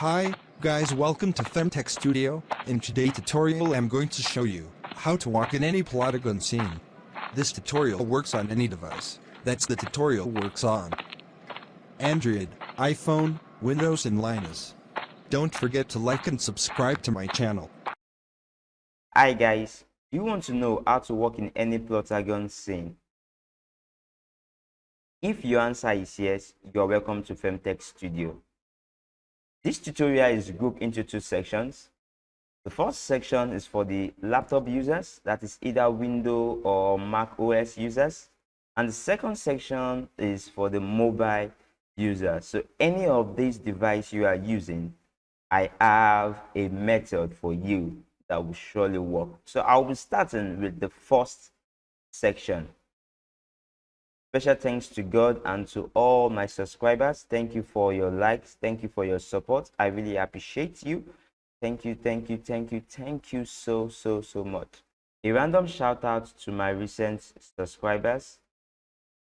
Hi, guys welcome to Femtech Studio. In today's tutorial I'm going to show you how to walk in any Plotagon scene. This tutorial works on any device. That's the tutorial works on. Android, iPhone, Windows and Linux. Don't forget to like and subscribe to my channel. Hi guys, you want to know how to walk in any Plotagon scene? If your answer is yes, you are welcome to Femtech Studio. This tutorial is grouped into two sections. The first section is for the laptop users, that is either Windows or Mac OS users. And the second section is for the mobile users. So any of these devices you are using, I have a method for you that will surely work. So I'll be starting with the first section. Special thanks to God and to all my subscribers. Thank you for your likes. Thank you for your support. I really appreciate you. Thank you, thank you, thank you, thank you so, so, so much. A random shout out to my recent subscribers.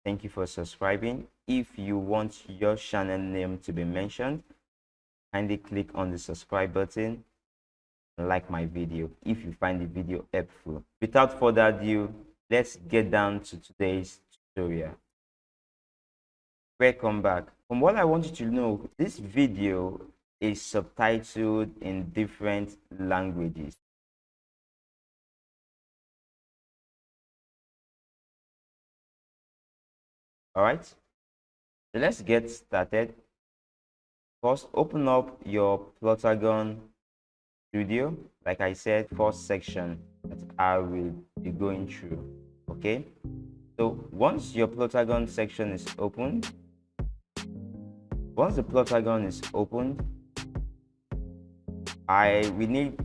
Thank you for subscribing. If you want your channel name to be mentioned, kindly click on the subscribe button and like my video if you find the video helpful. Without further ado, let's get down to today's tutorial welcome back. From what i want you to know this video is subtitled in different languages. All right? So let's get started. First open up your plotagon studio. Like i said first section that i will be going through okay so once your plotagon section is opened, once the plotagon is opened, I we need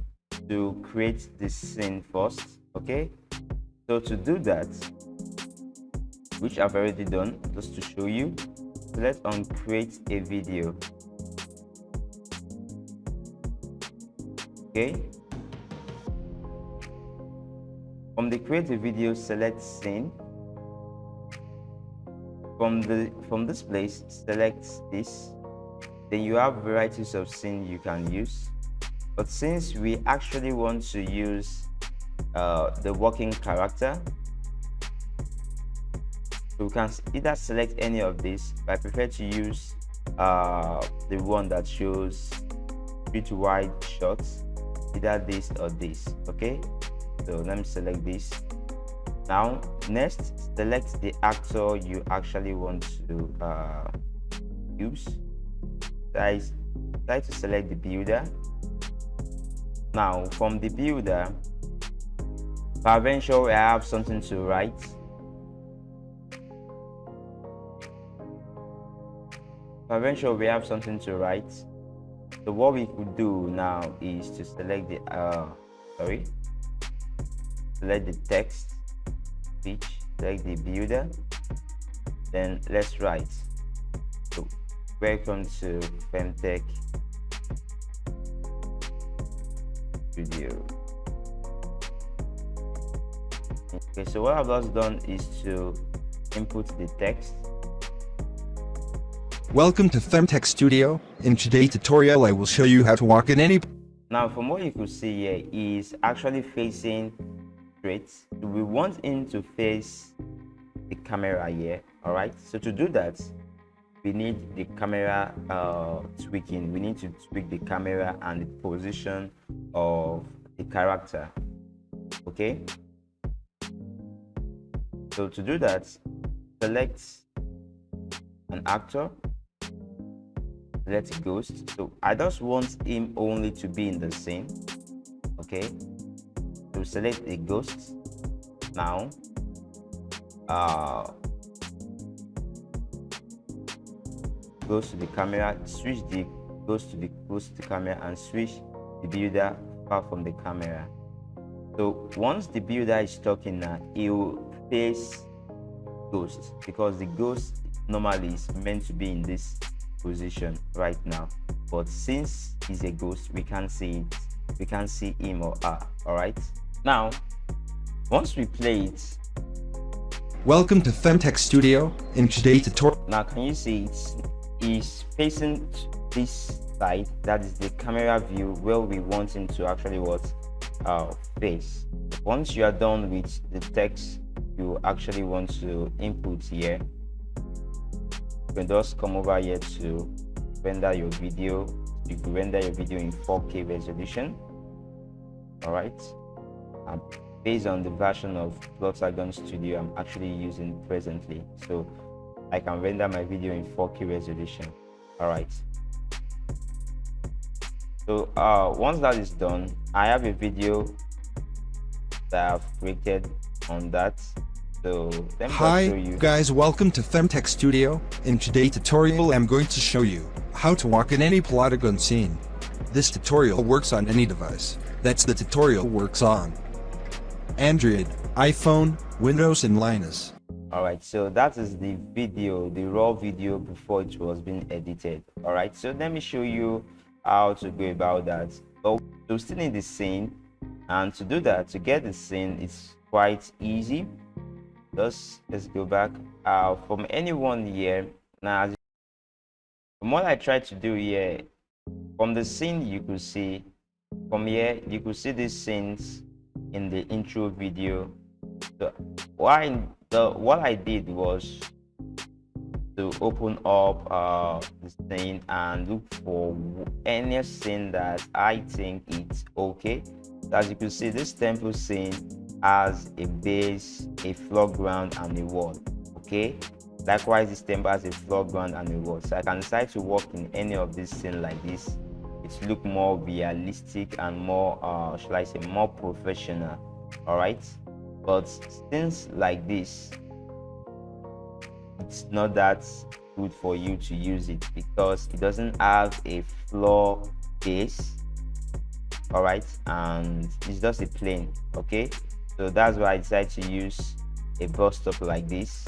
to create this scene first, okay? So to do that, which I've already done, just to show you, so let's on create a video. Okay. From the create a video, select scene from the from this place select this. Then you have varieties of scene you can use. But since we actually want to use uh, the working character we can either select any of these. But I prefer to use uh, the one that shows pretty wide shots either this or this okay? So let me select this now next select the actor you actually want to uh, use. Try, try to select the builder. Now from the builder eventually I have something to write. Eventually we have something to write. So what we could do now is to select the uh sorry select the text speech select the builder then let's write. So welcome to femtech studio. Okay so what i've just done is to input the text. Welcome to Femtech Studio. In today's tutorial I will show you how to walk in any now from what you could see here is actually facing straight we want him to face the camera here all right? So to do that we need the camera uh, tweaking. We need to tweak the camera and the position of the character okay? So to do that select an actor let us ghost so i just want him only to be in the scene okay to select the ghost now uh, goes to the camera switch the goes to the goes to the camera and switch the builder far from the camera. So once the builder is talking now it will face ghost because the ghost normally is meant to be in this position right now. But since he's a ghost we can't see it. We can't see him or her all right now, once we play it, Welcome to Femtech Studio. In today's tutorial, now can you see it's is facing this side. That is the camera view where we want him to actually what uh, face. Once you are done with the text you actually want to input here you can just come over here to render your video. You can render your video in 4k resolution. All right um, based on the version of Plotagon Studio I'm actually using presently. So I can render my video in 4k resolution. All right so uh, once that is done I have a video that I've created on that. So Hi guys. Welcome to Femtech Studio. In today's tutorial I'm going to show you how to walk in any Plotagon scene. This tutorial works on any device. That's the tutorial works on Android, iPhone, Windows and Linux. Alright, so that is the video, the raw video before it was being edited. Alright, so let me show you how to go about that. But to still in the scene, and to do that, to get the scene, it's quite easy. Just let's go back. Uh, from anyone here, now from what I tried to do here, from the scene you could see, from here you could see these scenes in the intro video. The why the what i did was to open up uh the scene and look for any scene that i think it's okay. As you can see this temple scene has a base a floor ground and a wall okay? Likewise this temple has a floor ground and a wall. So i can decide to work in any of these scene like this it look more realistic and more uh i say more professional all right but things like this it's not that good for you to use it because it doesn't have a floor base all right and it's just a plane okay? So that's why i decided to use a bus stop like this.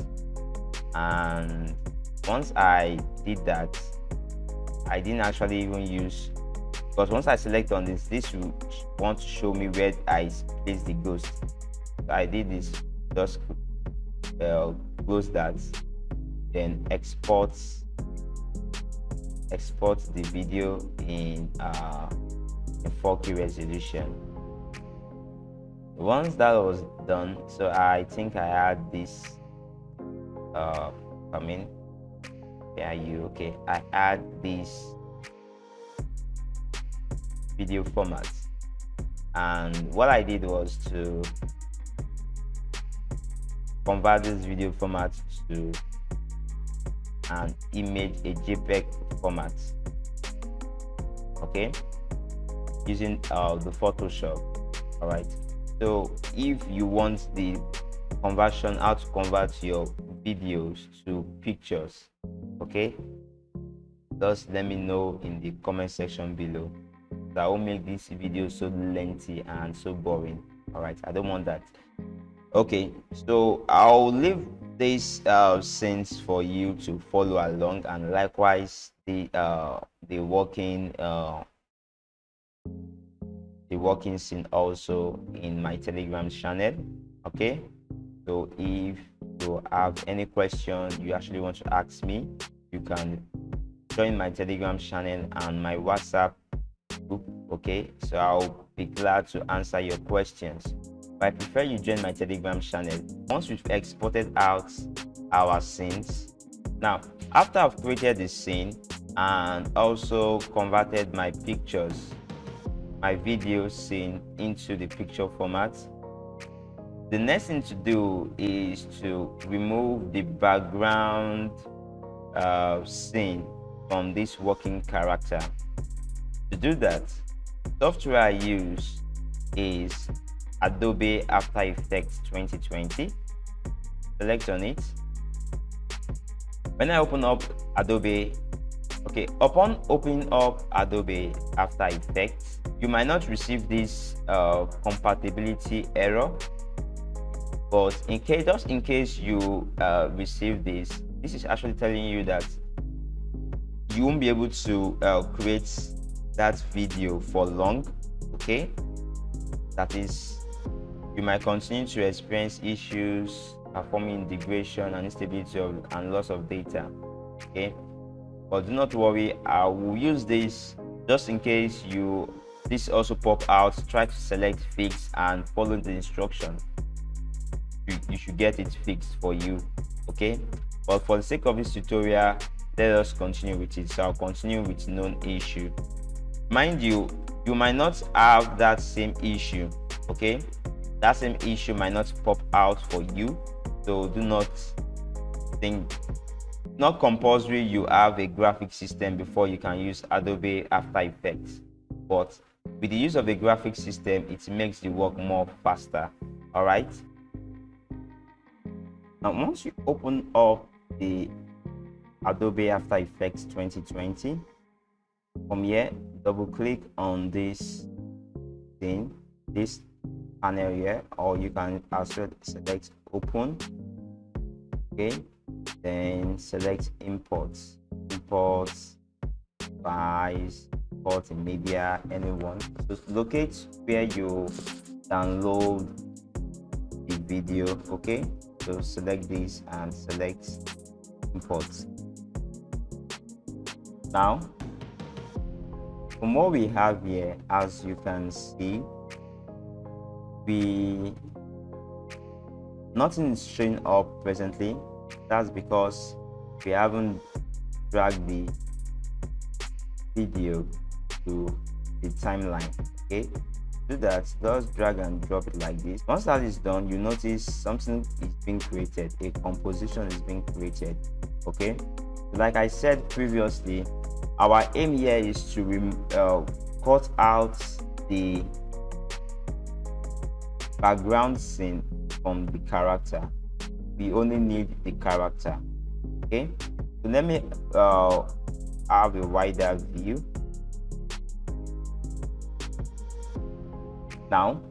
And once i did that i didn't actually even use because once I select on this this will want to show me where I place the ghost. I did this just uh, close that then export export the video in uh, in 4k resolution. Once that was done so I think I had this uh I mean yeah you okay. I add this video format and what I did was to convert this video format to an image a JPEG format okay? Using uh, the Photoshop all right so if you want the conversion how to convert your videos to pictures okay? Just let me know in the comment section below that will make this video so lengthy and so boring. All right i don't want that. Okay so i'll leave these uh scenes for you to follow along and likewise the uh the working uh the working scene also in my telegram channel okay? So if you have any question you actually want to ask me you can join my telegram channel and my whatsapp okay? So i'll be glad to answer your questions. But i prefer you join my telegram channel. Once we've exported out our scenes now after i've created the scene and also converted my pictures my video scene into the picture format the next thing to do is to remove the background uh, scene from this working character to do that, software I use is Adobe After Effects 2020. Select on it. When I open up Adobe, okay, upon opening up Adobe After Effects, you might not receive this uh, compatibility error, but in case, just in case you uh, receive this, this is actually telling you that you won't be able to uh, create that video for long okay? That is you might continue to experience issues performing integration and instability of, and loss of data okay? But do not worry i will use this just in case you this also pop out. Try to select fix and follow the instructions you, you should get it fixed for you okay? But for the sake of this tutorial let us continue with it. So i'll continue with known issue mind you you might not have that same issue okay? That same issue might not pop out for you. So do not think not compulsory you have a graphic system before you can use adobe after effects. But with the use of a graphic system it makes the work more faster all right? Now once you open up the adobe after effects 2020 from here double click on this thing this panel here or you can also select open okay? Then select imports imports files import in media anyone. So locate where you download the video okay? So select this and select import now from what we have here as you can see we nothing is showing up presently. That's because we haven't dragged the video to the timeline okay? Do that just drag and drop it like this. Once that is done you notice something is being created a composition is being created okay? Like i said previously our aim here is to uh, cut out the background scene from the character. We only need the character okay? So let me uh, have a wider view. Now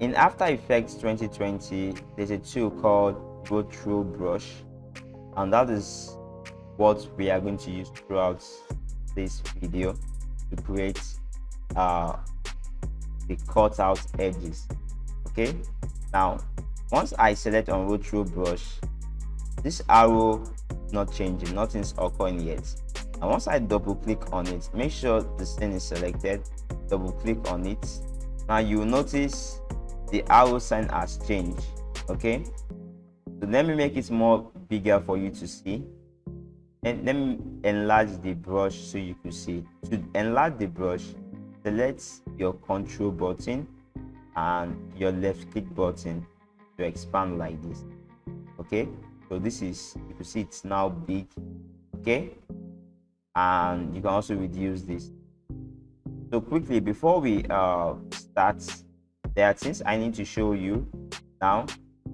in after effects 2020 there's a tool called roto brush and that is what we are going to use throughout this video to create uh, the cutout edges okay? Now once i select on roto brush this arrow not changing nothing's occurring yet. And once i double click on it make sure the scene is selected double click on it. Now you notice the arrow sign has changed okay? So let me make it more bigger for you to see and let me enlarge the brush so you can see. To enlarge the brush select your control button and your left click button to expand like this. Okay? So this is you can see it's now big. Okay? And you can also reduce this. So quickly before we uh, start there are things i need to show you. Now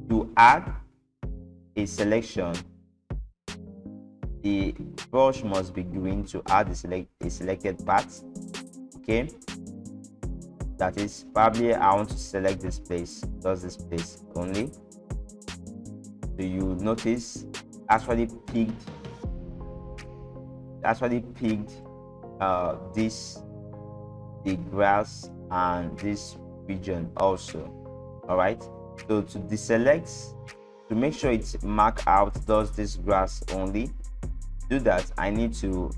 to add a selection the brush must be green to add the select a selected part okay? That is probably i want to select this place does this place only. So you notice actually picked actually picked uh, this the grass and this region also all right so to deselect to make sure it's mark out does this grass only do that i need to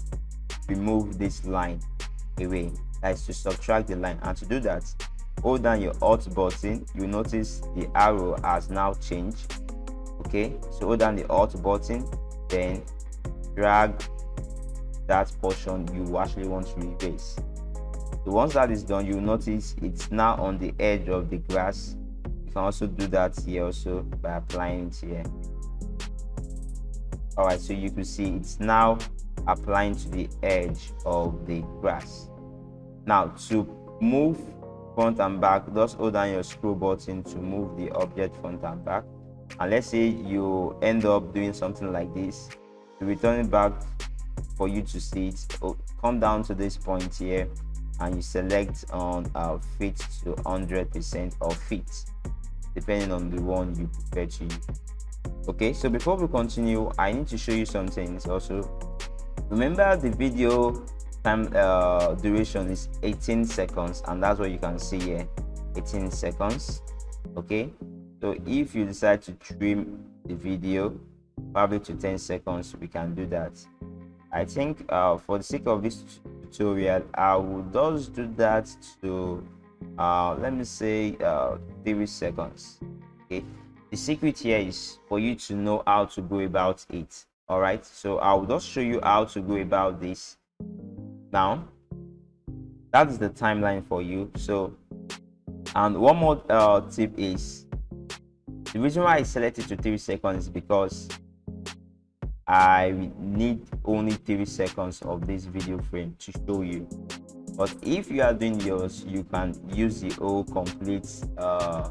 remove this line away. That is to subtract the line. And to do that hold down your alt button. You notice the arrow has now changed. Okay so hold down the alt button then drag that portion you actually want to erase so once that is done you notice it's now on the edge of the grass. You can also do that here also by applying it here all right so you can see it's now applying to the edge of the grass. Now to move front and back just hold down your scroll button to move the object front and back. And let's say you end up doing something like this. To return it back for you to see it. Oh, come down to this point here and you select on uh, fit to 100 percent or fit depending on the one you prefer to use okay so before we continue i need to show you some things also. Remember the video time uh, duration is 18 seconds and that's what you can see here 18 seconds. Okay so if you decide to trim the video probably to 10 seconds we can do that. I think uh, for the sake of this tutorial i will just do that to uh, let me say uh, 30 seconds. Okay the secret here is for you to know how to go about it all right so i will just show you how to go about this. Now that's the timeline for you. So and one more uh, tip is the reason why i selected to three seconds is because i need only three seconds of this video frame to show you. But if you are doing yours you can use the whole complete uh,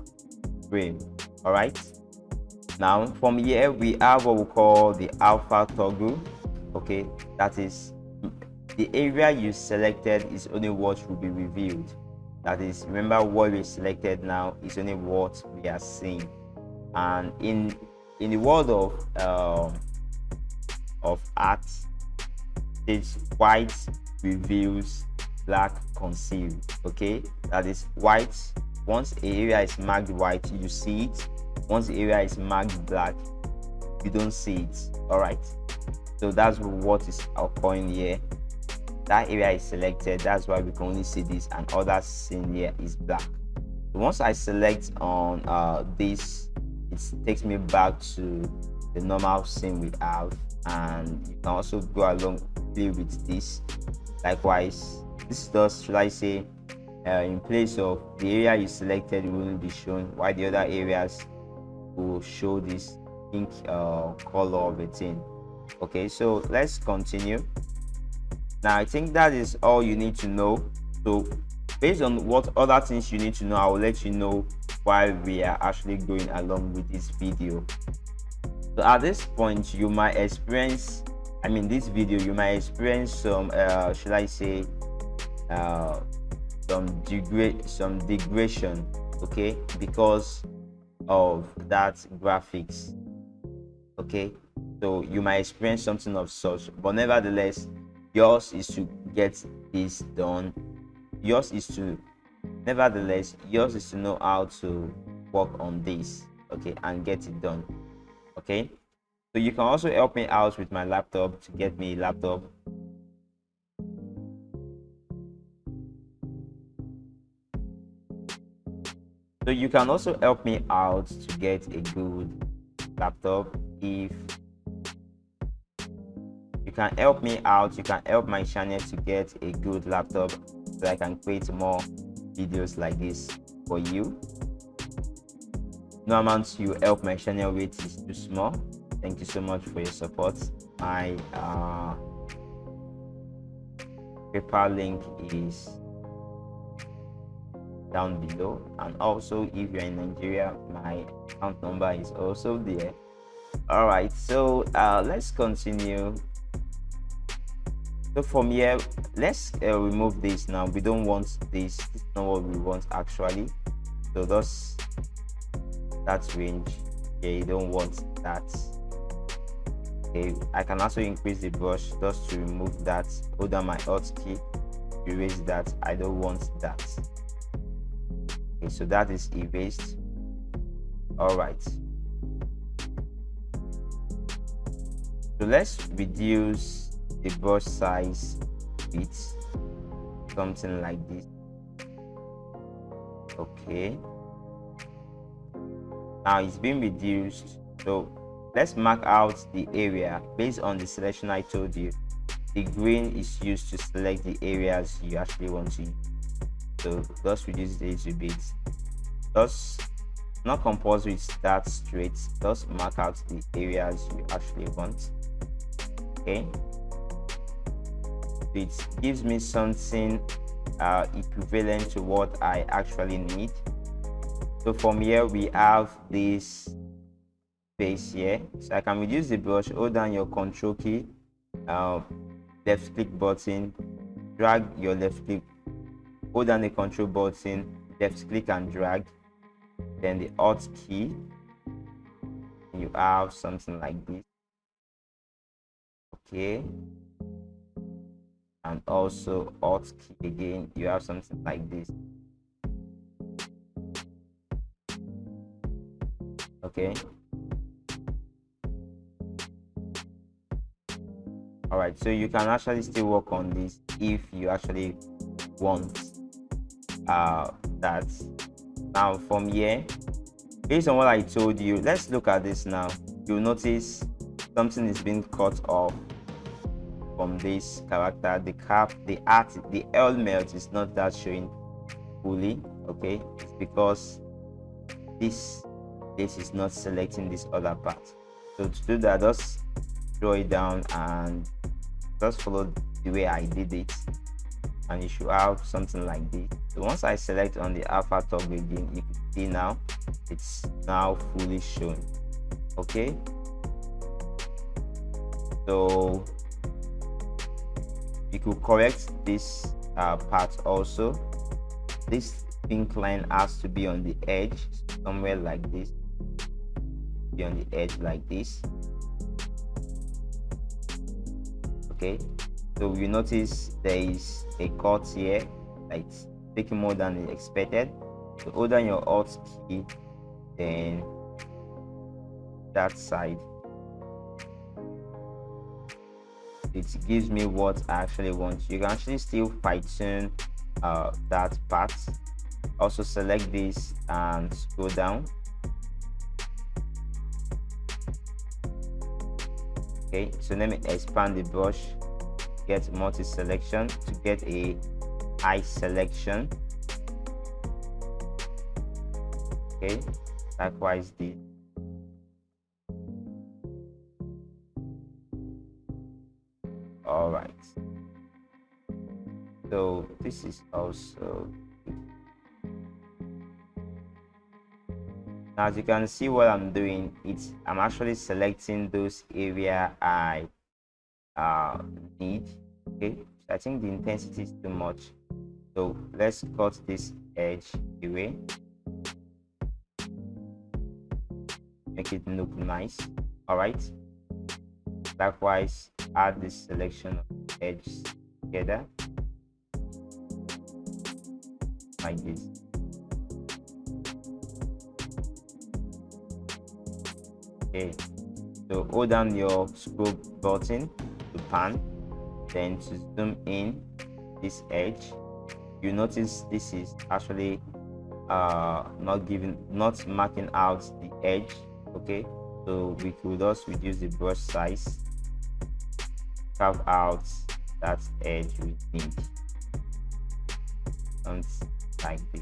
frame all right? Now from here we have what we call the alpha toggle. Okay? That is the area you selected is only what will be revealed. That is remember what we selected now is only what we are seeing. And in in the world of um, of art it's white reveals black concealed okay? That is white once a area is marked white you see it. Once the area is marked black you don't see it. All right so that's what is occurring here. That area is selected. That's why we can only see this and all other scene here is black. Once i select on uh, this it takes me back to the normal scene we have. And you can also go along play with this. Likewise this does should i say uh, in place of the area you selected will be shown while the other areas will show this pink uh, color of a thing. Okay so let's continue. Now i think that is all you need to know. So based on what other things you need to know i will let you know while we are actually going along with this video. So at this point you might experience i mean this video you might experience some uh should i say uh some degrade some degradation okay because of that graphics okay? So you might experience something of such but nevertheless yours is to get this done. Yours is to nevertheless yours is to know how to work on this okay and get it done okay? So you can also help me out with my laptop to get me a laptop so you can also help me out to get a good laptop if you can help me out you can help my channel to get a good laptop so i can create more videos like this for you. No amount you help my channel with is too small. Thank you so much for your support. My uh paypal link is down below. And also if you're in nigeria my account number is also there. All right so uh let's continue. So from here let's uh, remove this now. We don't want this. Is not what we want actually. So that's that range. Yeah you don't want that. Okay i can also increase the brush just to remove that. Hold down my alt key. Erase that. I don't want that okay so that is erased. All right. So let's reduce the brush size bit something like this. Okay. Now it's been reduced. So let's mark out the area based on the selection i told you. The green is used to select the areas you actually want to use so just reduce it a bit just not compulsory start straight just mark out the areas you actually want okay it gives me something uh, equivalent to what I actually need. So from here we have this space here. So I can reduce the brush, hold down your control key, uh, left click button, drag your left click, hold down the control button, left click and drag, then the alt key. You have something like this. Okay and also alt key again you have something like this okay all right so you can actually still work on this if you actually want uh that now from here based on what i told you let's look at this now. You'll notice something is being cut off from this character. The cap the art the element is not that showing fully okay? It's because this this is not selecting this other part. So to do that just draw it down and just follow the way i did it. And you should have something like this so once i select on the alpha toggle again you can see now it's now fully shown okay? So you could correct this uh, part also. This pink line has to be on the edge somewhere like this. Be on the edge like this. Okay? So you notice there is a cut here it's taking more than expected. So hold down your alt key then that side it gives me what i actually want. You can actually still fine tune uh, that part. Also select this and scroll down. Okay so let me expand the brush get multi selection to get a eye selection. Okay likewise the all right. So this is also now as you can see what i'm doing it's i'm actually selecting those area i uh need. Okay i think the intensity is too much so let's cut this edge away. Make it look nice. All right likewise add this selection of edges together. Like this. Okay. So hold down your scroll button to pan. Then to zoom in this edge you notice this is actually uh not giving not marking out the edge okay? So we could just reduce the brush size carve out that edge we need. And like this.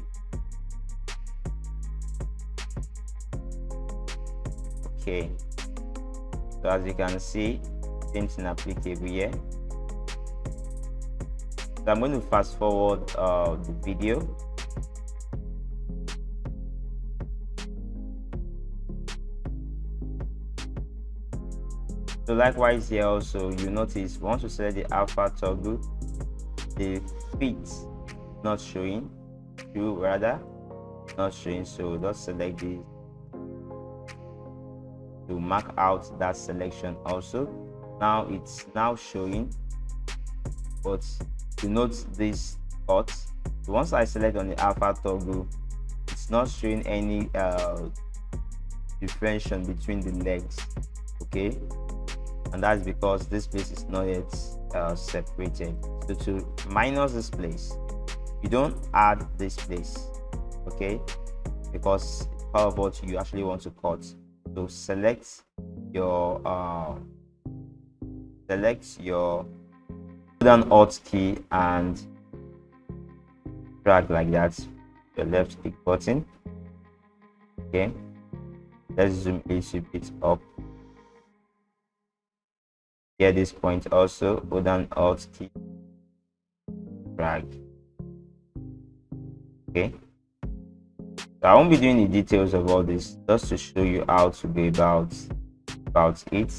Okay. So as you can see same thing applicable here so i'm going to fast forward uh, the video. So likewise here also you notice once you select the alpha toggle the fit not showing you rather not showing. So just select this to mark out that selection also. Now it's now showing but to note this cut once i select on the alpha toggle it's not showing any uh, differentiation between the legs okay? And that's because this place is not yet uh, separated. So to minus this place you don't add this place okay? Because of what you actually want to cut. So select your uh, select your down alt key and drag like that the left click button. Okay let's zoom a little bit up. Here this point also hold down alt key drag. Okay. So i won't be doing the details of all this just to show you how to go about about it.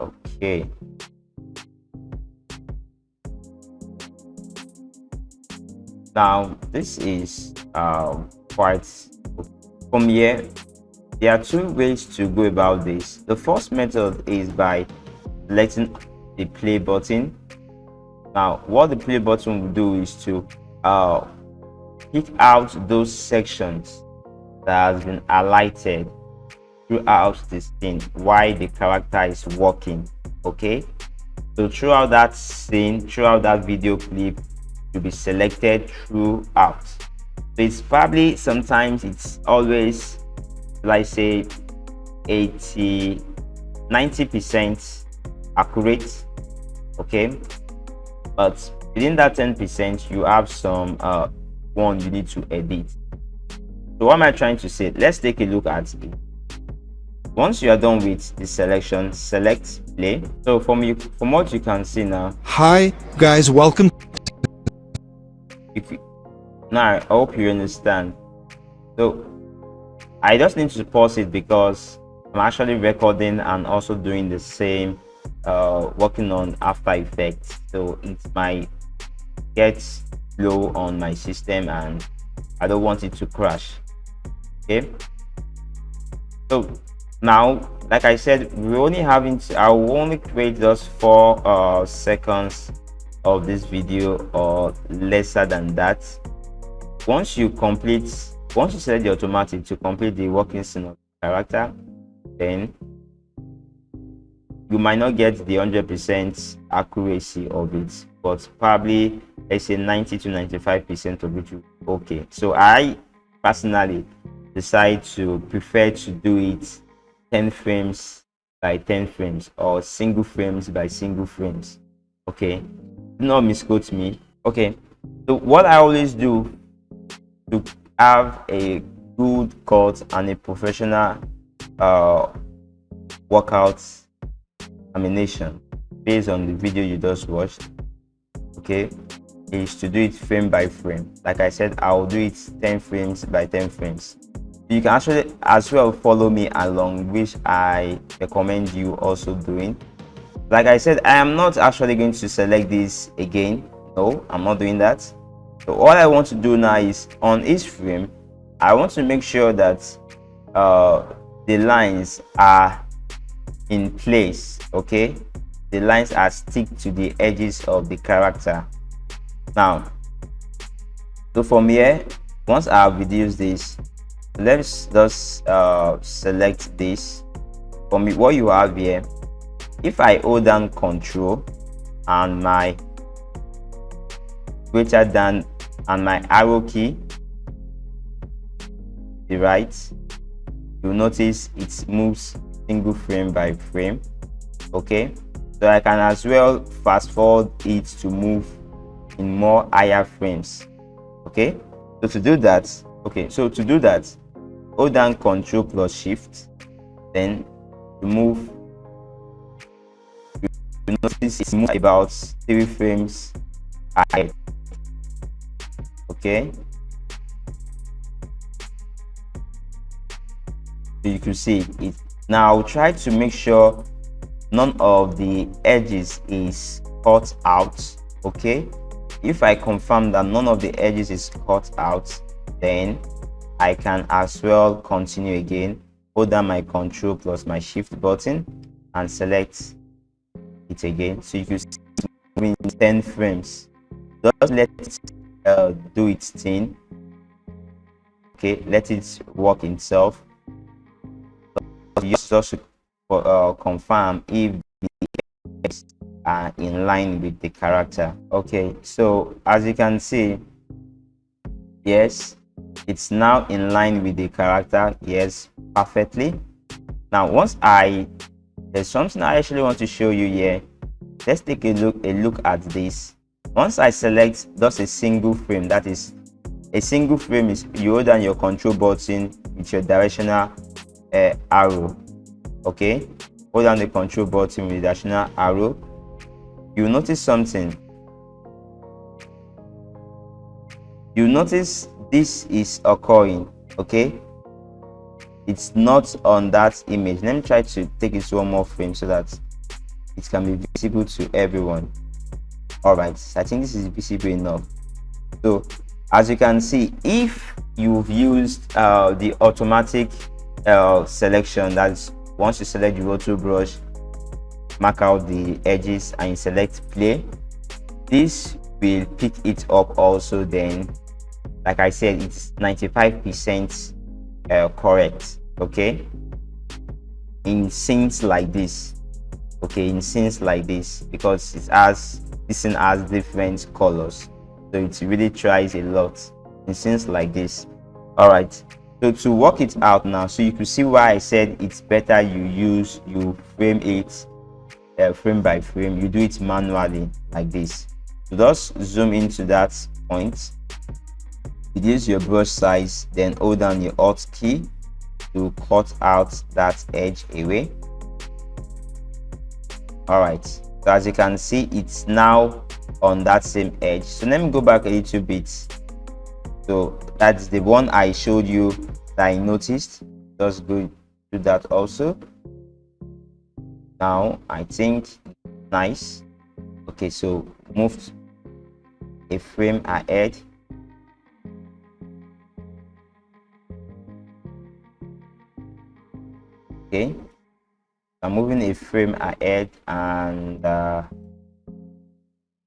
Okay now this is um, quite from here there are two ways to go about this. The first method is by selecting the play button. Now what the play button will do is to uh, pick out those sections that has been highlighted throughout the scene while the character is walking okay? So throughout that scene throughout that video clip to be selected throughout. So it's probably sometimes it's always like say 80 90 percent accurate okay? But within that 10 percent you have some uh one you need to edit. So what am i trying to say? Let's take a look at it. Once you are done with the selection select play. So from you from what you can see now. Hi, guys, welcome. If you, now i hope you understand. So i just need to pause it because i'm actually recording and also doing the same uh working on after effects. So it might get slow on my system and i don't want it to crash. Okay? So now like i said we only having to, i will only create just four uh seconds of this video or lesser than that once you complete once you select the automatic to complete the working scene of the character then you might not get the 100 percent accuracy of it but probably let's say 90 to 95 percent of it okay. So i personally decide to prefer to do it 10 frames by 10 frames or single frames by single frames okay not misquote me. Okay so what i always do to have a good cut and a professional uh workout animation based on the video you just watched okay is to do it frame by frame. Like i said i'll do it 10 frames by 10 frames. You can actually as well follow me along which i recommend you also doing like i said i am not actually going to select this again. No i'm not doing that. So all i want to do now is on each frame i want to make sure that uh the lines are in place okay? The lines are stick to the edges of the character. Now so from here once i have reduced this let's just uh, select this. For me what you have here if i hold down control and my greater than and my arrow key the right you'll notice it moves single frame by frame okay? So i can as well fast forward it to move in more higher frames okay? So to do that okay so to do that hold down control plus shift then to move you notice it moves about three frames ahead okay? So you can see it. Now try to make sure none of the edges is cut out okay? If i confirm that none of the edges is cut out then I can as well continue again, hold down my control plus my shift button and select it again. So if you can see in 10 frames. Just let it uh, do its thing. Okay, let it work itself. Just, just uh, confirm if the are in line with the character. Okay, so as you can see, yes, it's now in line with the character yes perfectly now once i there's something i actually want to show you here. Let's take a look a look at this. Once i select just a single frame that is a single frame is you hold down your control button with your directional uh, arrow okay? Hold down the control button with the directional arrow. You notice something. You notice this is occurring okay it's not on that image. Let me try to take it to one more frame so that it can be visible to everyone. All right i think this is visible enough. So as you can see if you've used uh, the automatic uh, selection that's once you select the roto brush mark out the edges and select play this will pick it up also then. Like i said it's 95 percent uh, correct. Okay? In scenes like this. Okay in scenes like this. Because it has this scene has different colors. So it really tries a lot in scenes like this. All right so to work it out now so you can see why i said it's better you use you frame it uh, frame by frame. You do it manually like this. So just zoom into that point reduce your brush size then hold down your alt key to cut out that edge away. All right so as you can see it's now on that same edge. So let me go back a little bit. So that's the one i showed you that i noticed. Just go do that also. Now i think nice. Okay so move a frame ahead okay. I'm moving a frame ahead and uh,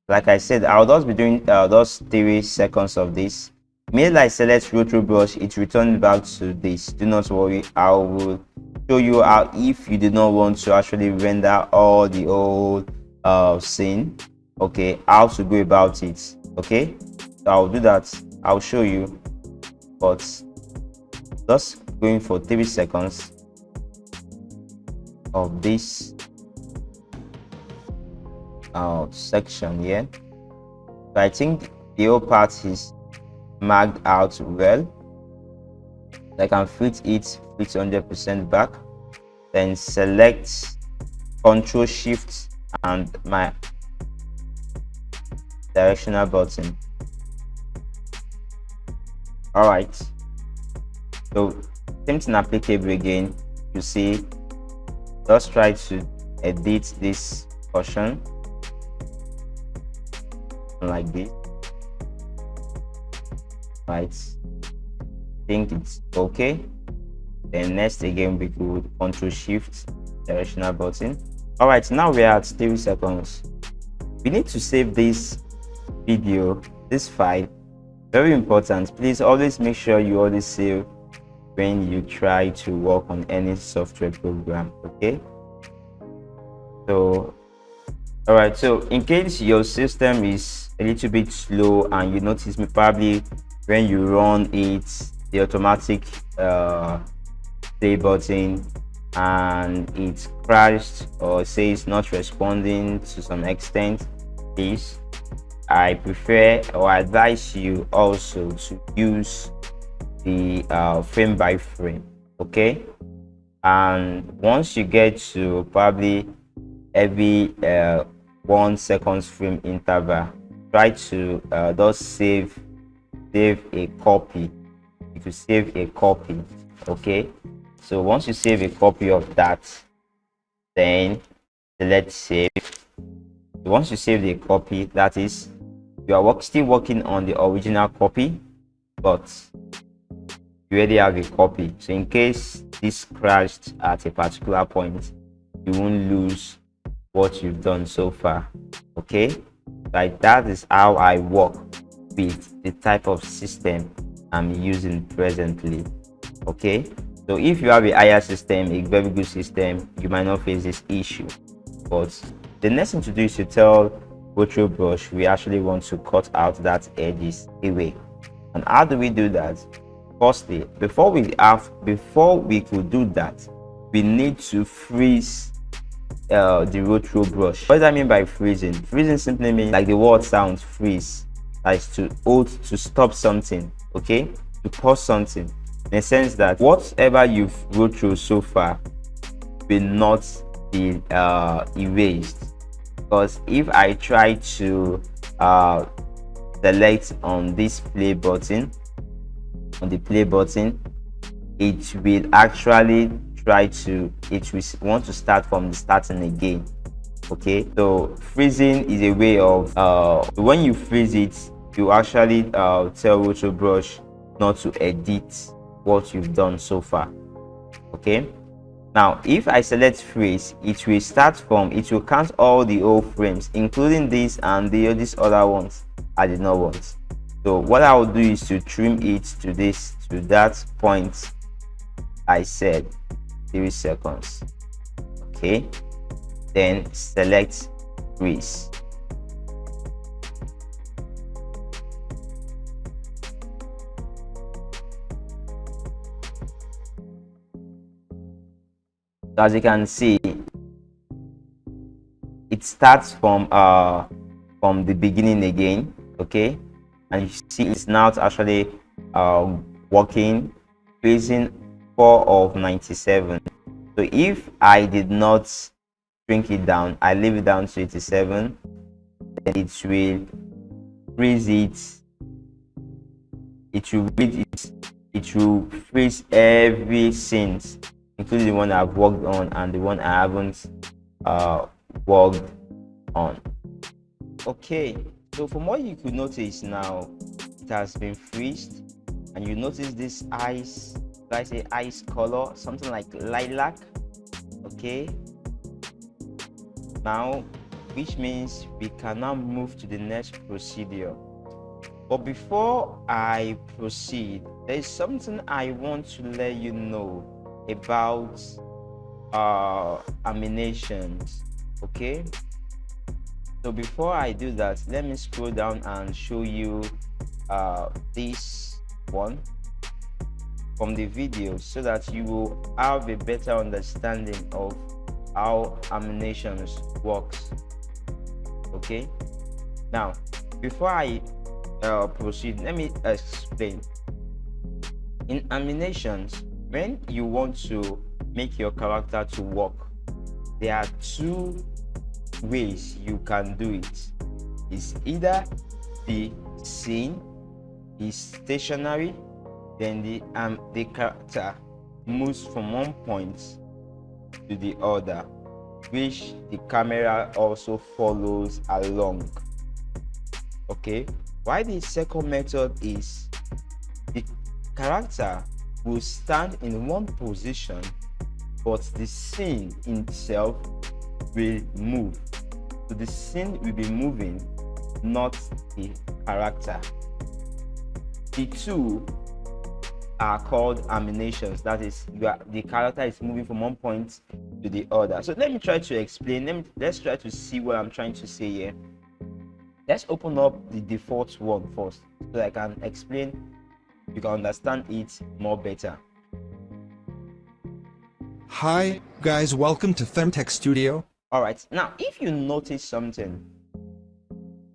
like i said i'll just be doing uh, those three seconds of this. Mail I select roto brush, it returns back to this. Do not worry, I will show you how if you do not want to actually render all the old uh, scene, okay, how to go about it. Okay, so I'll do that. I'll show you, but just going for three seconds of this uh, section here. So I think the whole part is marked out well. I can fit it fit 100% back. Then select control shift and my directional button. All right. So same thing applicable again. You see just try to edit this portion like this. Right. Think it's okay. Then next again we could control shift directional button. All right now we're at 30 seconds. We need to save this video this file. Very important. Please always make sure you always save when you try to work on any software program okay? So all right so in case your system is a little bit slow and you notice me probably when you run it the automatic uh, play button and it crashed or says not responding to some extent is i prefer or advise you also to use the uh, frame by frame okay? And once you get to probably every uh, one seconds frame interval try to uh, just save save a copy. If you save a copy okay? So once you save a copy of that then let's save. Once you save the copy that is you are work, still working on the original copy but already have a copy so in case this crashed at a particular point you won't lose what you've done so far okay like that is how i work with the type of system I'm using presently. Okay, so if you have a higher system, a very good system, you might not face this issue. But the next thing to do is to tell Virtual Brush we actually want to cut out that edges away. And how do we do that? Firstly, before we have before we could do that, we need to freeze uh, the roto brush. What does that mean by freezing? Freezing simply means like the word sounds freeze is to hold to stop something okay to pause something in the sense that whatever you've wrote through so far will not be uh, erased because if i try to uh, select on this play button on the play button it will actually try to it will want to start from the starting again okay so freezing is a way of uh when you freeze it you actually uh, tell Roto Brush not to edit what you've done so far. Okay. Now, if I select freeze, it will start from, it will count all the old frames, including this and the these other ones I did not want. So what I will do is to trim it to this, to that point I said, three seconds. okay? Then select so as you can see it starts from uh from the beginning again. Okay and you see it's now actually uh working facing 4 of 97 so if i did not shrink it down i leave it down to 87 then it will freeze it. It will read it. It will freeze every scene including the one I've worked on and the one I haven't uh, worked on. Okay, so from what you could notice now, it has been freezed and you notice this ice, like say ice color, something like lilac. Okay, now which means we can now move to the next procedure. But before I proceed, there is something I want to let you know about uh animations okay so before i do that let me scroll down and show you uh this one from the video so that you will have a better understanding of how animations works. Okay? Now before i uh, proceed let me explain. In animations when you want to make your character to work there are two ways you can do it's either the scene is stationary then the um the character moves from one point to the other which the camera also follows along. Okay? Why the second method is the character will stand in one position but the scene itself will move. So the scene will be moving not the character. The two are called animations that is are, the character is moving from one point to the other. So let me try to explain. Let me let's try to see what i'm trying to say here. Let's open up the default one first so i can explain you can understand it more better. Hi, guys, welcome to Femtech Studio. Alright, now if you notice something,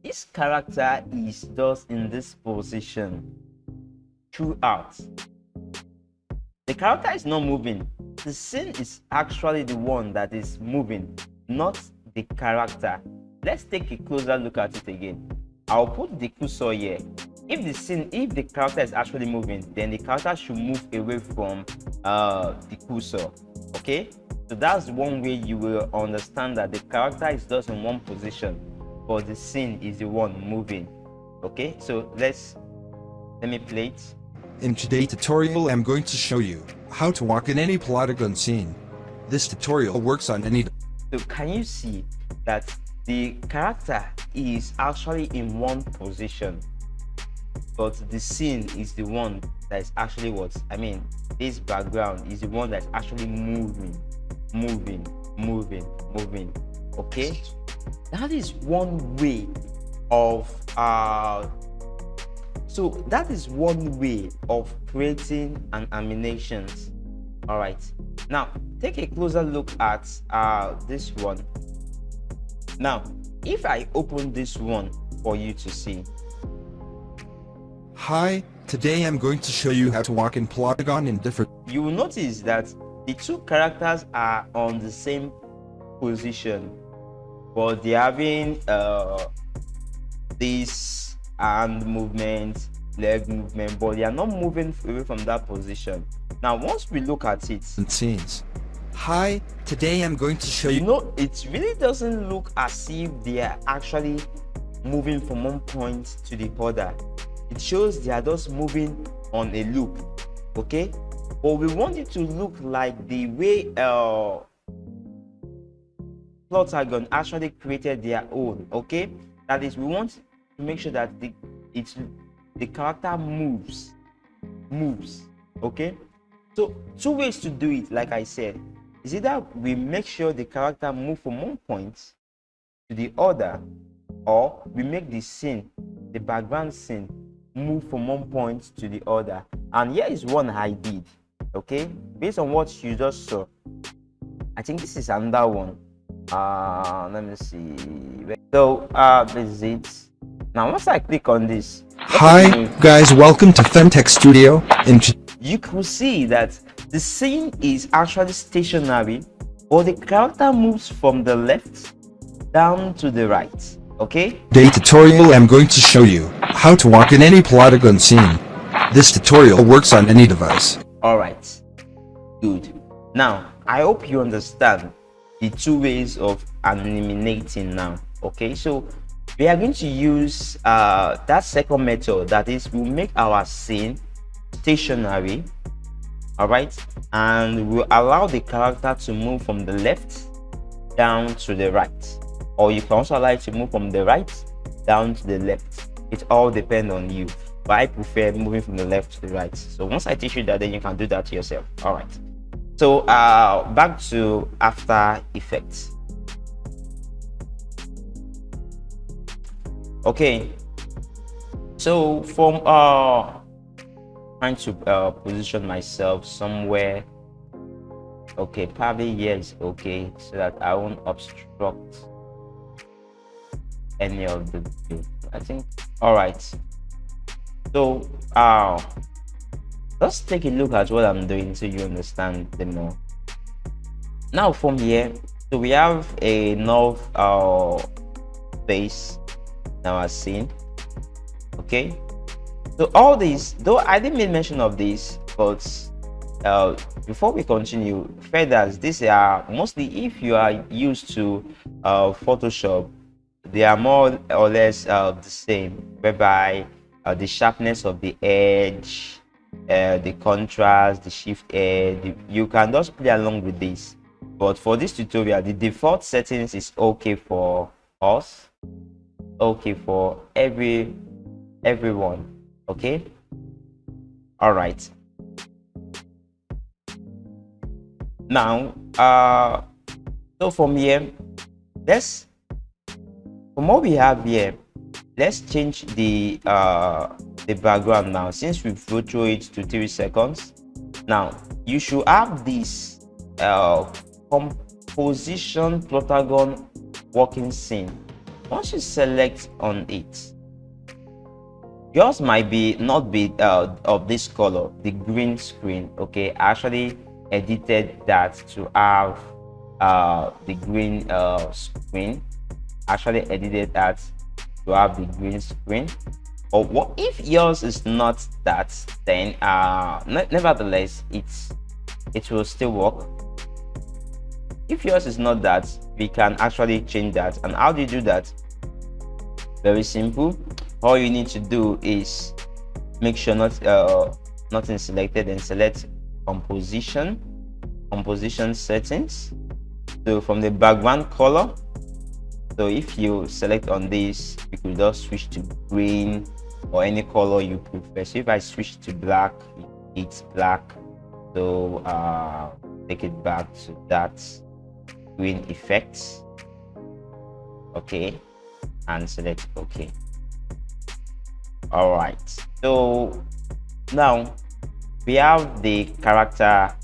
this character is just in this position throughout. The character is not moving. The scene is actually the one that is moving, not the character. Let's take a closer look at it again. I'll put the cursor here if the scene if the character is actually moving then the character should move away from uh the cursor okay so that's one way you will understand that the character is just in one position but the scene is the one moving. Okay so let's let me play it. In today's tutorial i'm going to show you how to walk in any Plotagon scene. This tutorial works on any so can you see that the character is actually in one position but the scene is the one that is actually what i mean this background is the one that's actually moving moving moving moving okay? That is one way of uh so that is one way of creating an animations all right. Now take a closer look at uh this one. Now if i open this one for you to see. Hi, today I'm going to show you how to walk in Plotagon in different... You will notice that the two characters are on the same position, but they're having uh, this hand movement, leg movement, but they are not moving away from that position. Now, once we look at it... Scenes. Hi, today I'm going to show you... You know, it really doesn't look as if they are actually moving from one point to the other it shows they are just moving on a loop okay but we want it to look like the way uh Plotagon actually created their own okay? That is we want to make sure that the it's the character moves moves okay? So two ways to do it like i said. Is either we make sure the character move from one point to the other or we make the scene the background scene move from one point to the other. And here is one i did okay based on what you just saw i think this is another one uh let me see so uh this is it now once i click on this Hi guys, welcome to Femtech Studio. In you can see that the scene is actually stationary, or the character moves from the left down to the right. Okay? Today's tutorial I'm going to show you how to walk in any Plotagon scene. This tutorial works on any device. Alright, good. Now, I hope you understand the two ways of animating now. Okay, so we are going to use uh, that second method that is we'll make our scene stationary all right? And we'll allow the character to move from the left down to the right. Or you can also allow it to move from the right down to the left. It all depends on you i prefer moving from the left to the right? So once i teach you that then you can do that yourself. All right. So uh back to after effects. Okay. So from uh trying to uh, position myself somewhere. Okay probably is okay so that i won't obstruct any of the view i think all right so uh let's take a look at what i'm doing so you understand the more. Now from here so we have a north uh base now as seen okay? So all these though i didn't make mention of this but uh, before we continue feathers these are mostly if you are used to uh, photoshop they are more or less uh, the same whereby uh, the sharpness of the edge uh, the contrast the shift edge you can just play along with this. But for this tutorial the default settings is okay for us okay for every everyone okay? All right. Now uh so from here let's from what we have here let's change the uh the background now. Since we've go through it to three seconds now you should have this uh composition plotagon working scene. Once you select on it yours might be not be uh, of this color the green screen okay? I actually edited that to have uh, the green uh, screen. Actually edited that to have the green screen. Or what if yours is not that then uh nevertheless it's it will still work. If yours is not that we can actually change that. And how do you do that? Very simple. All you need to do is make sure not uh, nothing selected and select composition composition settings. So from the background color so if you select on this you could just switch to green or any color you prefer. So if i switch to black it's black. So uh take it back to that green effect okay. And select ok. All right. So now we have the character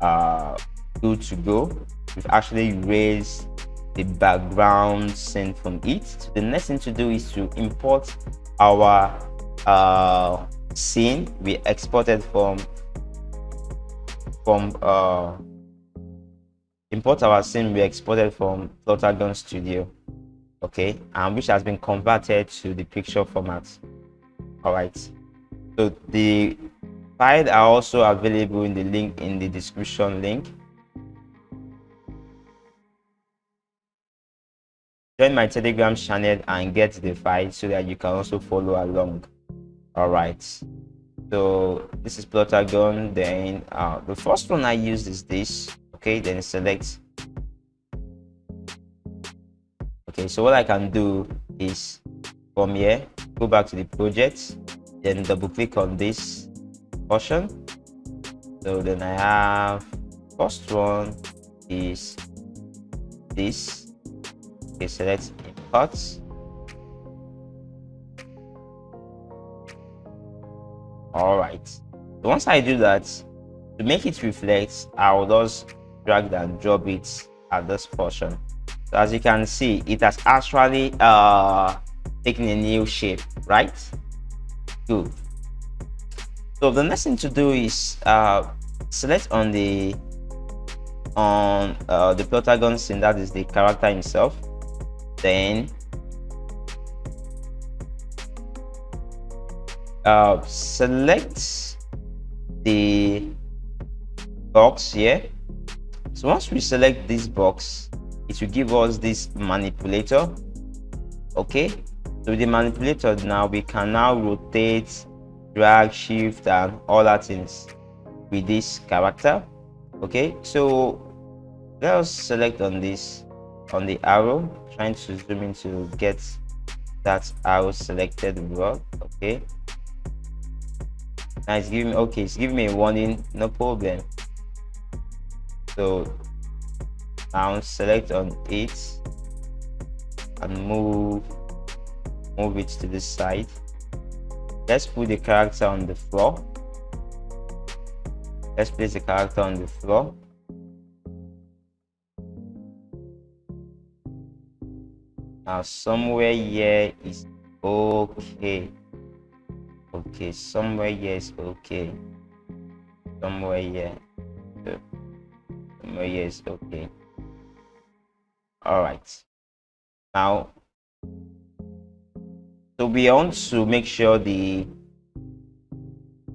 uh good to go. We've actually raised the background scene from it. The next thing to do is to import our uh scene we exported from from uh import our scene we exported from Plotagon Studio okay? And which has been converted to the picture format. All right. So the files are also available in the link in the description link join my telegram channel and get the file so that you can also follow along. All right. So this is plotagon. Then uh, the first one i use is this. Okay then select. Okay so what i can do is from here go back to the project then double click on this portion so then i have first one is this okay select import all right. So once i do that to make it reflect i will just drag and drop it at this portion. So as you can see it has actually uh taken a new shape right? Good. So the next thing to do is uh select on the on uh, the plotagon that is the character himself then uh, select the box here so once we select this box it will give us this manipulator okay? So the manipulator now we can now rotate drag shift and all that things with this character okay? So let us select on this on the arrow trying to zoom in to get that arrow selected well okay? Now it's giving me okay it's giving me a warning no problem. So now select on it and move move it to the side. Let's put the character on the floor. Let's place the character on the floor now somewhere here is okay. Okay somewhere here is okay. Somewhere here. Somewhere here is okay. All right now so we want to make sure the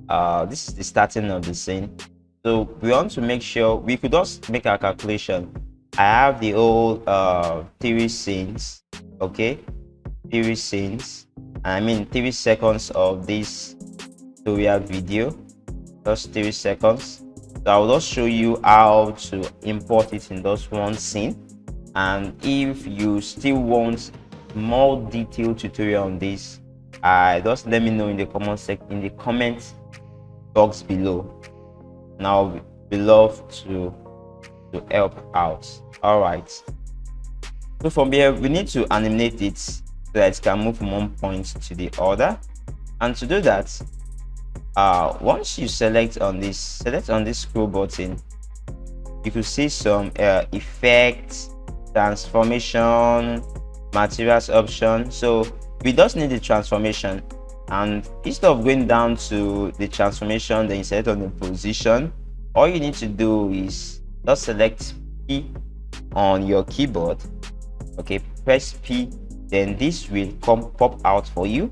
uh this is the starting of the scene so we want to make sure we could just make our calculation. I have the old uh tv scenes okay? Tv scenes i mean tv seconds of this tutorial video. Just three seconds. So i will just show you how to import it in just one scene. And if you still want more detailed tutorial on this uh, just let me know in the comment section in the comment box below. Now we love to to help out. All right so from here we need to animate it so that it can move from one point to the other. And to do that uh once you select on this select on this scroll button you could see some uh, effects transformation materials option. So we just need the transformation. And instead of going down to the transformation then you select on the position all you need to do is just select p on your keyboard okay press p then this will come pop out for you.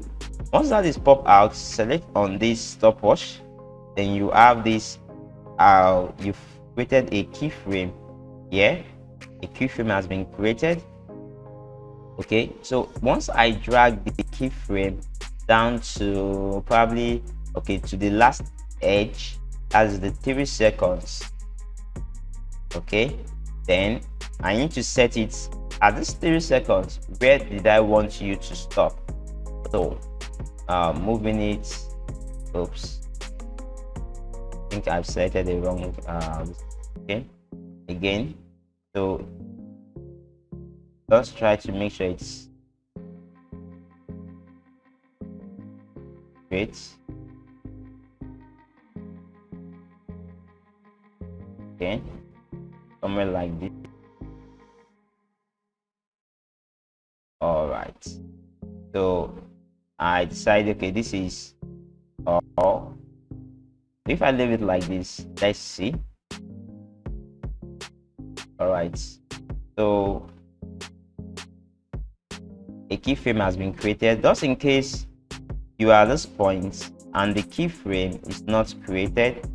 Once that is pop out select on this stopwatch. Then you have this uh you've created a keyframe. Here a keyframe has been created. Okay so once i drag the keyframe down to probably okay to the last edge as the three seconds. Okay then i need to set it at this three seconds. Where did i want you to stop? So uh moving it. Oops. I think i've selected the wrong uh okay. Again. So just try to make sure it's great. Okay somewhere like this. All right so i decide okay this is all. If i leave it like this let's see. All right so a keyframe has been created. Just in case you are at this point and the keyframe is not created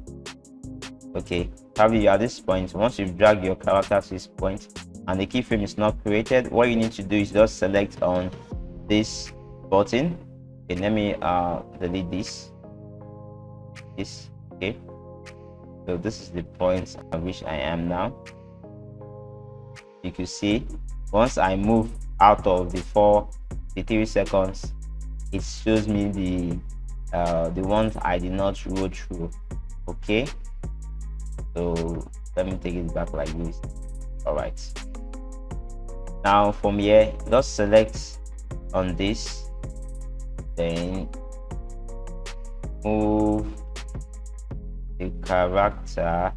okay probably you at this point. Once you've dragged your character to this point and the keyframe is not created what you need to do is just select on this button. Okay let me uh delete this. This okay. So this is the point at which i am now. You can see once i move out of the four the three seconds it shows me the uh the ones i did not roll through. Okay so let me take it back like this. All right now from here just select on this. Then move the character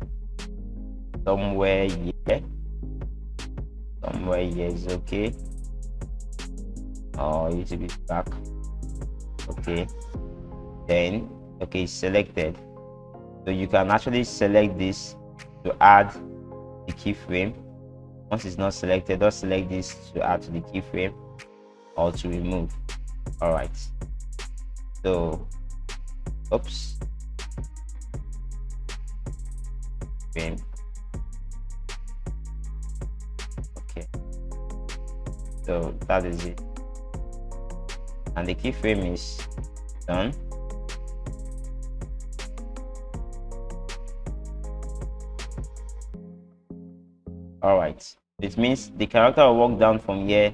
somewhere here. Somewhere here is okay. Or it will be back. Okay. Then okay selected so you can actually select this to add the keyframe. Once it's not selected just select this to add to the keyframe or to remove. All right. So oops. Frame. Okay. So that is it. And the keyframe is done all right. It means the character will walk down from here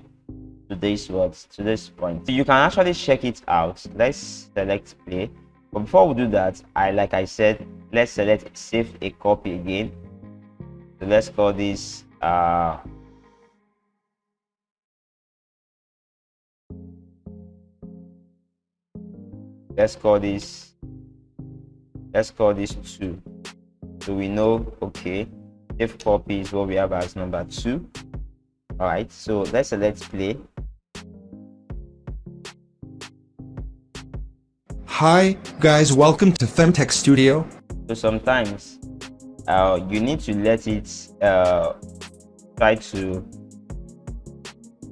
to this words to this point. So you can actually check it out. Let's select play. But before we do that i like i said let's select save a copy again. So let's call this uh let's call this let's call this two. So we know okay if copy is what we have as number two. All right so let's select play. Hi, guys, welcome to Femtech Studio. so sometimes uh, you need to let it uh, try to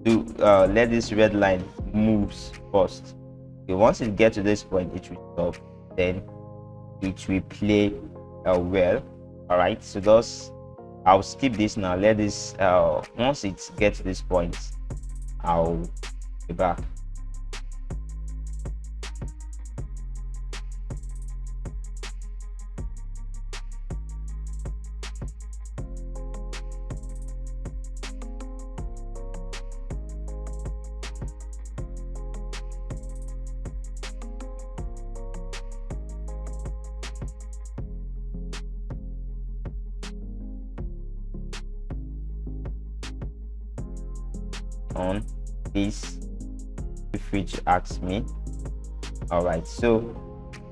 do uh, let this red line moves first. Okay, once it gets to this point it will stop. Then it will play uh, well. All right so thus i'll skip this now. Let this uh, once it gets this point i'll be back me. All right so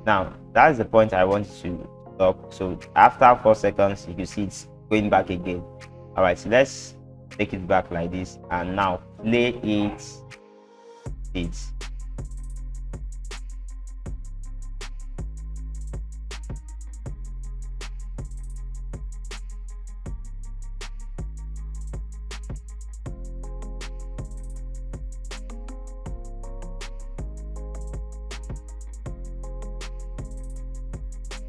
now that's the point i want to stop so after four seconds you can see it's going back again. All right so let's take it back like this and now play it. It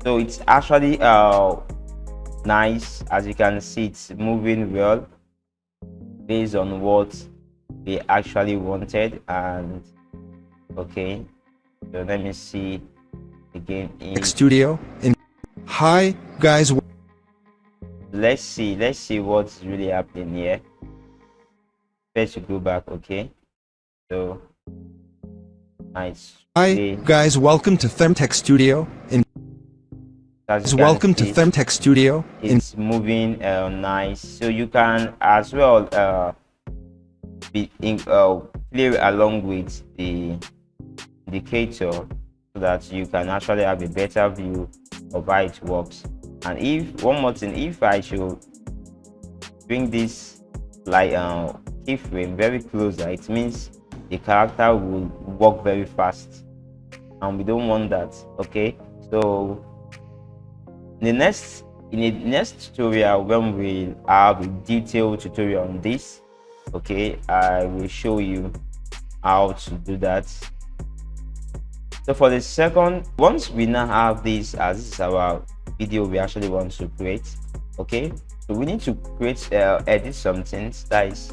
so it's actually uh nice as you can see it's moving well based on what they actually wanted and okay so let me see again in Studio. In Hi, guys. let's see let's see what's really happening here let's go back okay so nice Hi, guys, welcome to Femtech Studio. In As welcome to Femtech Studio. It's moving uh, nice. So you can as well uh be in uh play along with the indicator so that you can actually have a better view of how it works. And if one more thing if i should bring this like uh keyframe very closer it means the character will walk very fast. And we don't want that okay? So in the next in the next tutorial when we have a detailed tutorial on this okay i will show you how to do that. So for the second once we now have this as this is our video we actually want to create okay? So we need to create uh, edit something that is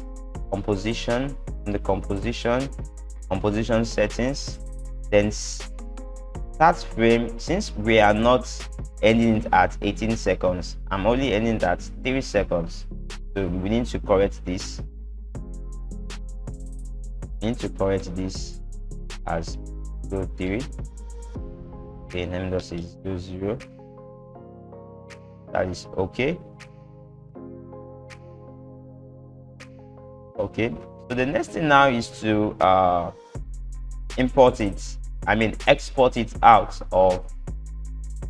composition in the composition composition settings then start frame since we are not ending it at 18 seconds i'm only ending it at 3 seconds. So we need to correct this. We need to correct this as go 3 okay number is 0 0 that is okay. Okay so the next thing now is to uh import it i mean export it out of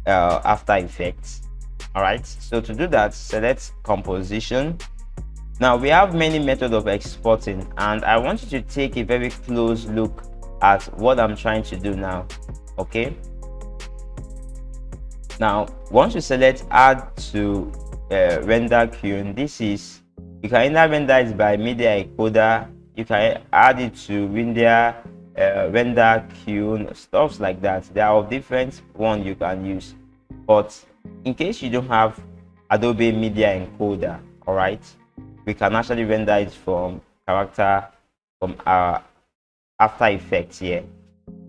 uh, after effects. All right? So to do that select composition. Now we have many methods of exporting and i want you to take a very close look at what i'm trying to do now okay? Now once you select add to uh, render queuing this is you can either render it by media encoder you can add it to render uh, render queue stuff like that. There are different one you can use but in case you don't have adobe media encoder all right we can actually render it from character from our after effects here.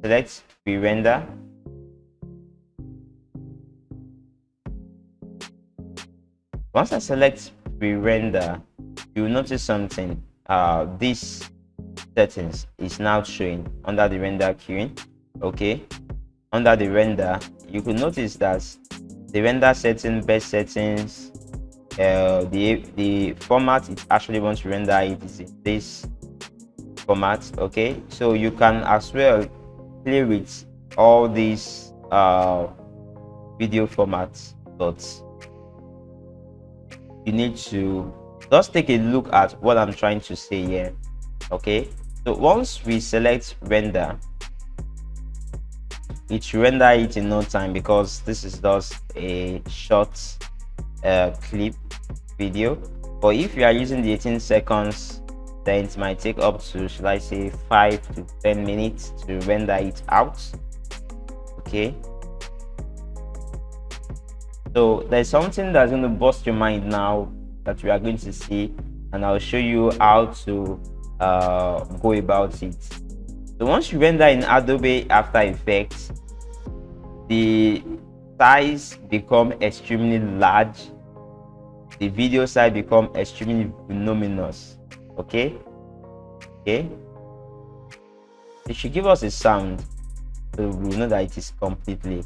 Select pre-render once i select pre-render you will notice something. Uh this settings is now showing under the render queuing okay? Under the render you could notice that the render setting best settings uh, the the format it actually wants to render it is in this format okay? So you can as well play with all these uh, video formats but you need to just take a look at what i'm trying to say here okay? So once we select render it should render it in no time because this is just a short uh, clip video. But if you are using the 18 seconds then it might take up to should i say five to 10 minutes to render it out. Okay? So there's something that's going to bust your mind now that we are going to see and i'll show you how to uh, go about it. So once you render in adobe after effects the size become extremely large. The video size become extremely voluminous. Okay? Okay? It should give us a sound so we know that it is completely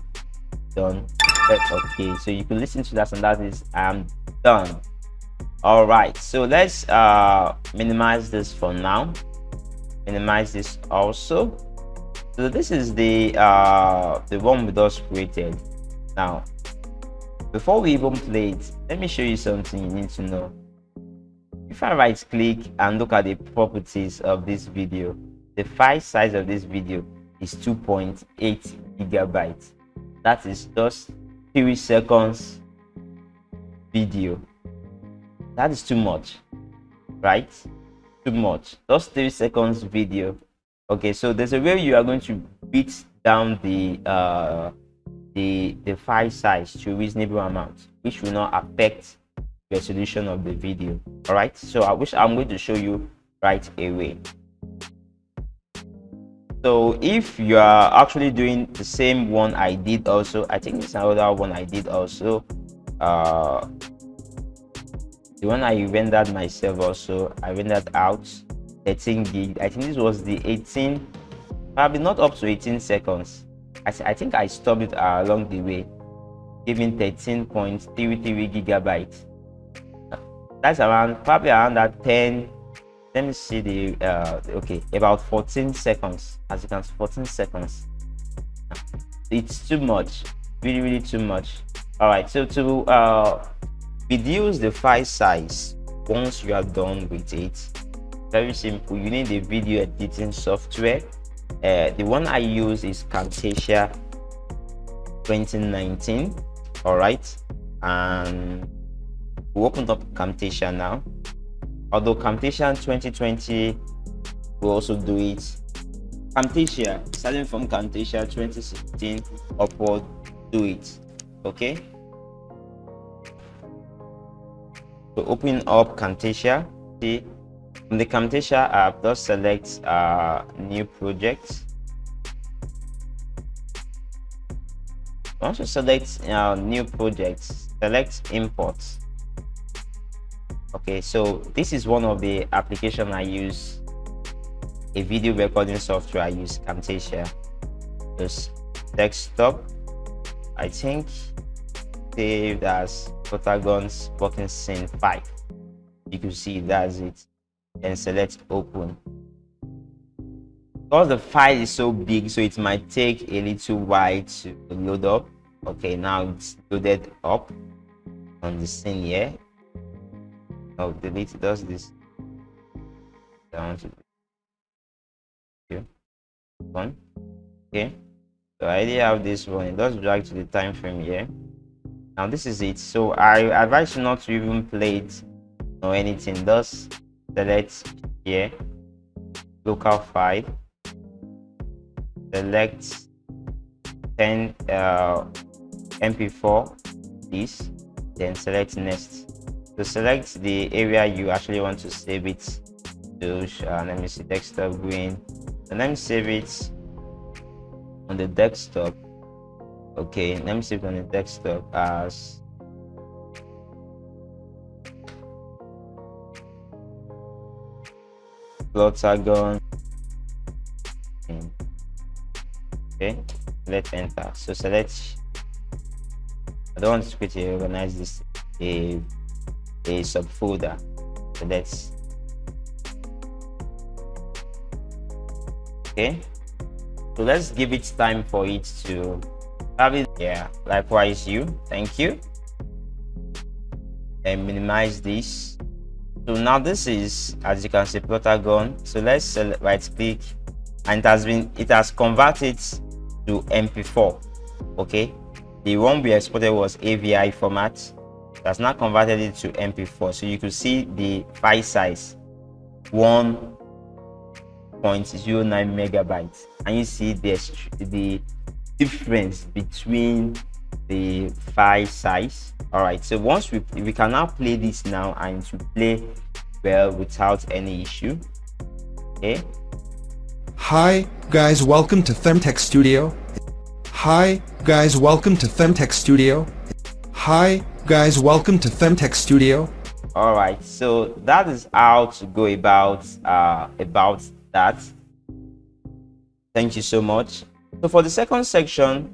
done. That's okay so you can listen to that and that is i'm done all right so let's uh minimize this for now. Minimize this also. So this is the uh the one we just created. Now before we even play it let me show you something you need to know. If i right click and look at the properties of this video the file size of this video is 2.8 gigabytes. That is just three seconds video that is too much right? Too much. Just three seconds video. Okay so there's a way you are going to beat down the uh the the file size to reasonable amount which will not affect the resolution of the video. All right? So i wish i'm going to show you right away. So if you are actually doing the same one i did also i think it's another one i did also uh the one i rendered myself also i rendered out 13 gig. I think this was the 18 probably not up to 18 seconds. I, I think i stopped it uh, along the way giving 13.33 gigabytes. That's around probably around that 10 let me see the uh okay about 14 seconds as you can see 14 seconds. It's too much really really too much. All right so to uh reduce the file size once you are done with it. Very simple. You need a video editing software. Uh, the one i use is camtasia 2019 all right. And we opened up camtasia now. Although camtasia 2020 will also do it. Camtasia starting from camtasia 2016 upward do it. Okay to open up Camtasia, see from the Camtasia app, just select uh, new project. Once you select uh, new projects, select import. Okay, so this is one of the application I use, a video recording software I use, Camtasia. Just desktop. I think saved as Plotagons working scene 5. You can see that's it. and select open. Because the file is so big so it might take a little while to load up. Okay now it's loaded up on the scene here oh delete does this. Down to one okay. So i already have this one. It does drag to the time frame here now this is it. So i advise you not to even play it or anything. Thus select here local file select 10 uh, mp4 this. Then select next. To select the area you actually want to save it to uh, let me see desktop green. And let me save it on the desktop okay let me save on the desktop as Plotagon okay let's enter. So select. I don't want to quickly organize this a a subfolder. So let's okay. So let's give it time for it to have yeah likewise you thank you. And minimize this. So now this is as you can see Plotagon so let's right click and it has been it has converted to mp4 okay? The one we exported was avi format. That's now converted it to mp4 so you could see the file size 1.09 megabytes. And you see the the difference between the file size all right so once we we can now play this now and to play well without any issue okay Hi, guys, welcome to Femtech Studio. Hi, guys, welcome to Femtech Studio. Hi, guys, welcome to Femtech Studio. All right, so that is how to go about uh, about that. Thank you so much. So for the second section,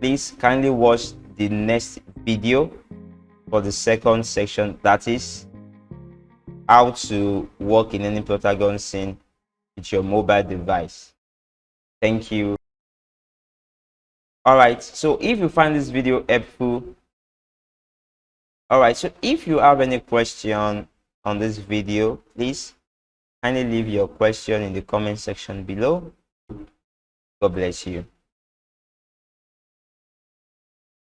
please kindly watch the next video for the second section. That is how to work in any Plotagon scene with your mobile device. Thank you. Alright, so if you find this video helpful, alright, so if you have any question on this video, please kindly leave your question in the comment section below. God bless you.